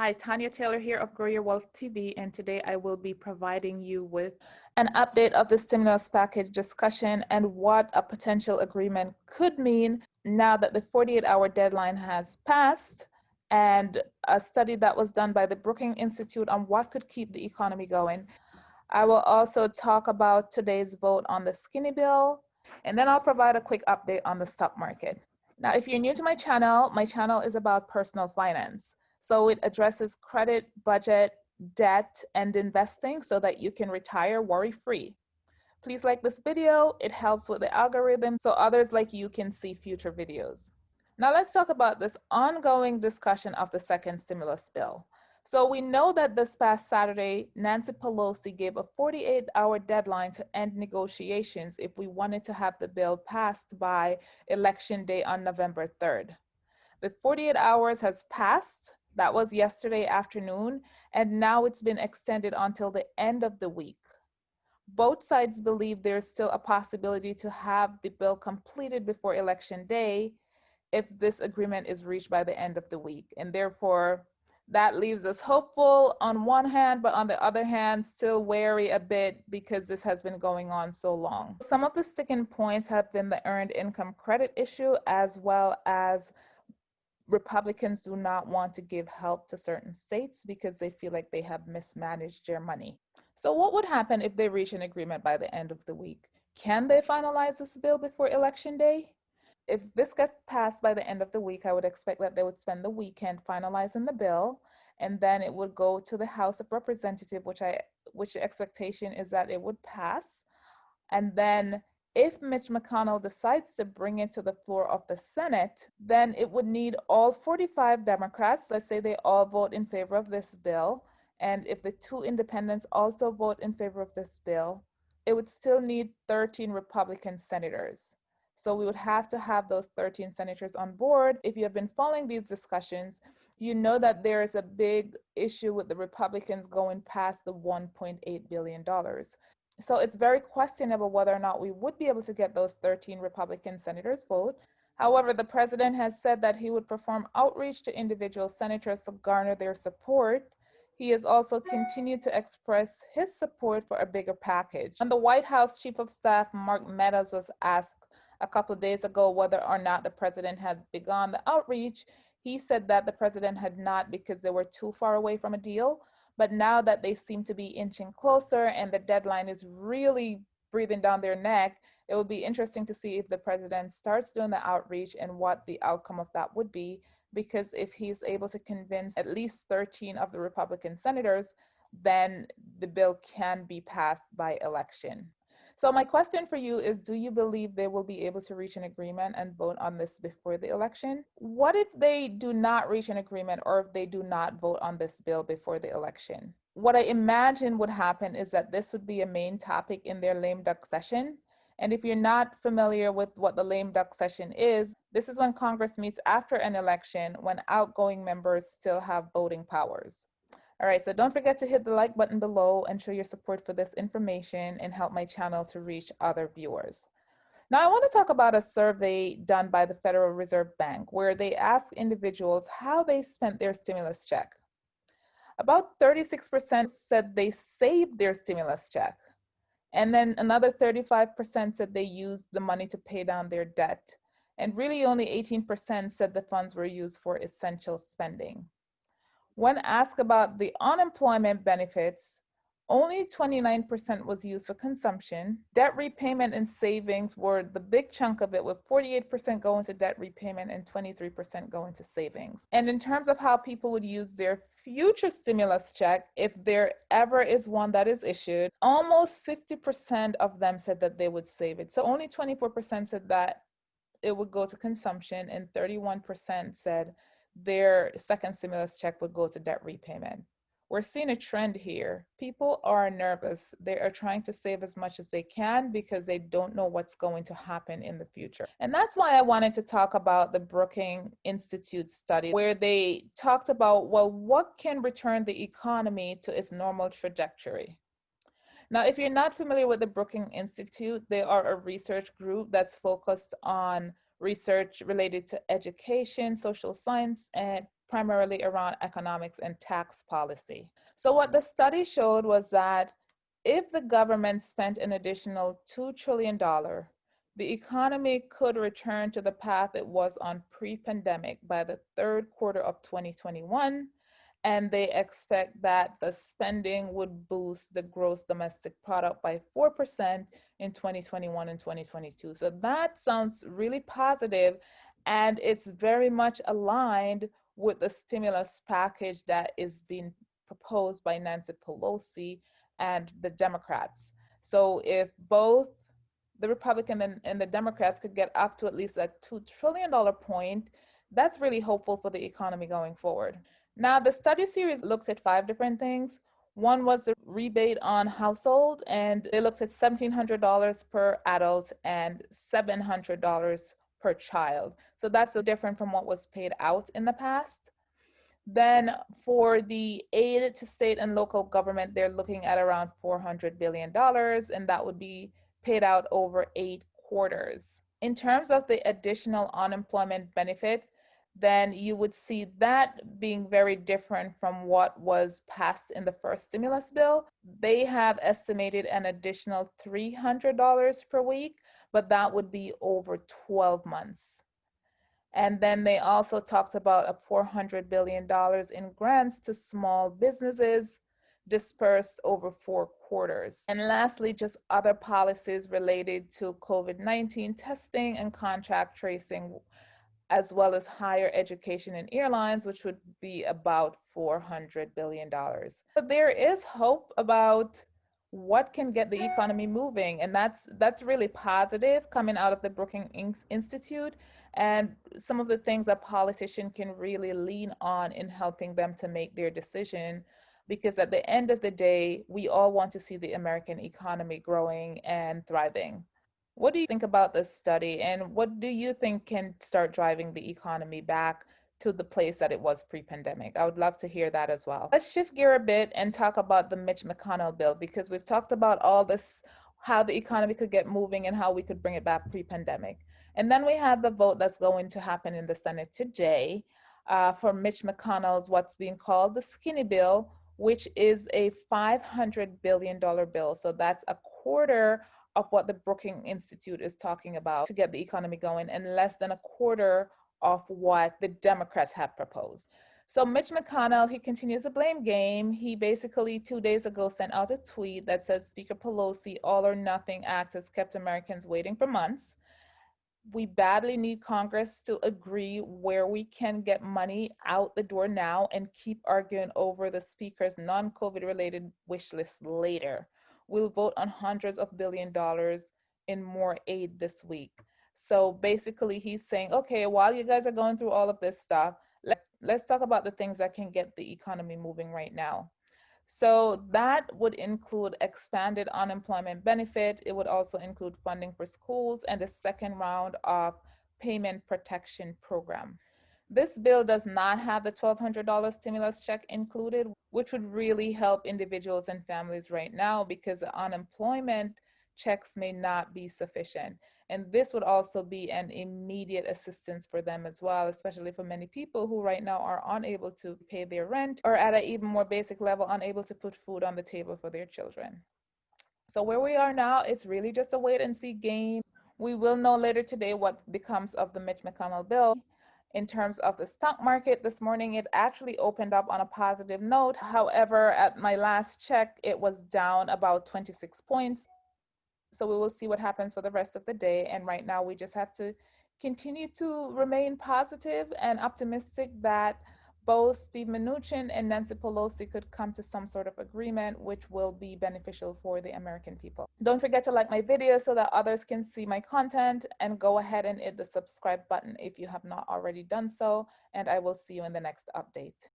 Hi, Tanya Taylor here of Grow Your Wealth TV, and today I will be providing you with an update of the stimulus package discussion and what a potential agreement could mean now that the 48 hour deadline has passed and a study that was done by the Brookings Institute on what could keep the economy going. I will also talk about today's vote on the skinny bill, and then I'll provide a quick update on the stock market. Now, if you're new to my channel, my channel is about personal finance. So it addresses credit, budget, debt, and investing so that you can retire worry-free. Please like this video. It helps with the algorithm so others like you can see future videos. Now let's talk about this ongoing discussion of the second stimulus bill. So we know that this past Saturday, Nancy Pelosi gave a 48 hour deadline to end negotiations if we wanted to have the bill passed by election day on November 3rd. The 48 hours has passed that was yesterday afternoon, and now it's been extended until the end of the week. Both sides believe there's still a possibility to have the bill completed before election day if this agreement is reached by the end of the week. And therefore, that leaves us hopeful on one hand, but on the other hand, still wary a bit because this has been going on so long. Some of the sticking points have been the earned income credit issue, as well as Republicans do not want to give help to certain states because they feel like they have mismanaged their money. So what would happen if they reach an agreement by the end of the week? Can they finalize this bill before election day? If this gets passed by the end of the week, I would expect that they would spend the weekend finalizing the bill and then it would go to the House of Representatives, which I which the expectation is that it would pass. And then if Mitch McConnell decides to bring it to the floor of the Senate, then it would need all 45 Democrats, let's say they all vote in favor of this bill, and if the two independents also vote in favor of this bill, it would still need 13 Republican senators. So we would have to have those 13 senators on board. If you have been following these discussions, you know that there is a big issue with the Republicans going past the $1.8 billion. So it's very questionable whether or not we would be able to get those 13 Republican senators vote. However, the president has said that he would perform outreach to individual senators to garner their support. He has also continued to express his support for a bigger package. And the White House Chief of Staff, Mark Meadows, was asked a couple of days ago whether or not the president had begun the outreach. He said that the president had not because they were too far away from a deal. But now that they seem to be inching closer and the deadline is really breathing down their neck, it will be interesting to see if the president starts doing the outreach and what the outcome of that would be. Because if he's able to convince at least 13 of the Republican senators, then the bill can be passed by election. So my question for you is, do you believe they will be able to reach an agreement and vote on this before the election? What if they do not reach an agreement or if they do not vote on this bill before the election? What I imagine would happen is that this would be a main topic in their lame duck session. And if you're not familiar with what the lame duck session is, this is when Congress meets after an election when outgoing members still have voting powers. All right, so don't forget to hit the like button below and show your support for this information and help my channel to reach other viewers. Now I want to talk about a survey done by the Federal Reserve Bank where they asked individuals how they spent their stimulus check. About 36% said they saved their stimulus check. And then another 35% said they used the money to pay down their debt. And really only 18% said the funds were used for essential spending. When asked about the unemployment benefits, only 29% was used for consumption. Debt repayment and savings were the big chunk of it, with 48% going to debt repayment and 23% going to savings. And in terms of how people would use their future stimulus check, if there ever is one that is issued, almost 50% of them said that they would save it. So only 24% said that it would go to consumption, and 31% said their second stimulus check would go to debt repayment. We're seeing a trend here. People are nervous. They are trying to save as much as they can because they don't know what's going to happen in the future. And that's why I wanted to talk about the Brookings Institute study where they talked about, well, what can return the economy to its normal trajectory? Now, if you're not familiar with the Brookings Institute, they are a research group that's focused on research related to education, social science, and primarily around economics and tax policy. So what the study showed was that if the government spent an additional $2 trillion, the economy could return to the path it was on pre-pandemic by the third quarter of 2021 and they expect that the spending would boost the gross domestic product by 4% in 2021 and 2022. So that sounds really positive and it's very much aligned with the stimulus package that is being proposed by Nancy Pelosi and the Democrats. So if both the Republican and, and the Democrats could get up to at least a $2 trillion point, that's really hopeful for the economy going forward. Now, the study series looked at five different things. One was the rebate on household, and they looked at $1,700 per adult and $700 per child. So that's so different from what was paid out in the past. Then for the aid to state and local government, they're looking at around $400 billion, and that would be paid out over eight quarters. In terms of the additional unemployment benefit, then you would see that being very different from what was passed in the first stimulus bill. They have estimated an additional $300 per week, but that would be over 12 months. And then they also talked about a $400 billion in grants to small businesses dispersed over four quarters. And lastly, just other policies related to COVID-19 testing and contract tracing as well as higher education and airlines, which would be about $400 billion. But there is hope about what can get the economy moving. And that's, that's really positive coming out of the Brookings Institute and some of the things that politicians can really lean on in helping them to make their decision. Because at the end of the day, we all want to see the American economy growing and thriving. What do you think about this study and what do you think can start driving the economy back to the place that it was pre-pandemic? I would love to hear that as well. Let's shift gear a bit and talk about the Mitch McConnell bill because we've talked about all this, how the economy could get moving and how we could bring it back pre-pandemic. And then we have the vote that's going to happen in the Senate today uh, for Mitch McConnell's what's being called the skinny bill, which is a $500 billion bill. So that's a quarter of what the Brookings Institute is talking about to get the economy going and less than a quarter of what the Democrats have proposed. So Mitch McConnell, he continues the blame game. He basically two days ago sent out a tweet that says Speaker Pelosi all or nothing act has kept Americans waiting for months. We badly need Congress to agree where we can get money out the door now and keep arguing over the speaker's non-COVID related wish list later will vote on hundreds of billion dollars in more aid this week. So basically he's saying, okay, while you guys are going through all of this stuff, let, let's talk about the things that can get the economy moving right now. So that would include expanded unemployment benefit. It would also include funding for schools and a second round of payment protection program. This bill does not have the $1,200 stimulus check included, which would really help individuals and families right now because unemployment checks may not be sufficient. And this would also be an immediate assistance for them as well, especially for many people who right now are unable to pay their rent or at an even more basic level, unable to put food on the table for their children. So where we are now, it's really just a wait and see game. We will know later today what becomes of the Mitch McConnell bill. In terms of the stock market this morning, it actually opened up on a positive note. However, at my last check, it was down about 26 points. So we will see what happens for the rest of the day. And right now we just have to continue to remain positive and optimistic that both Steve Mnuchin and Nancy Pelosi could come to some sort of agreement which will be beneficial for the American people. Don't forget to like my video so that others can see my content and go ahead and hit the subscribe button if you have not already done so and I will see you in the next update.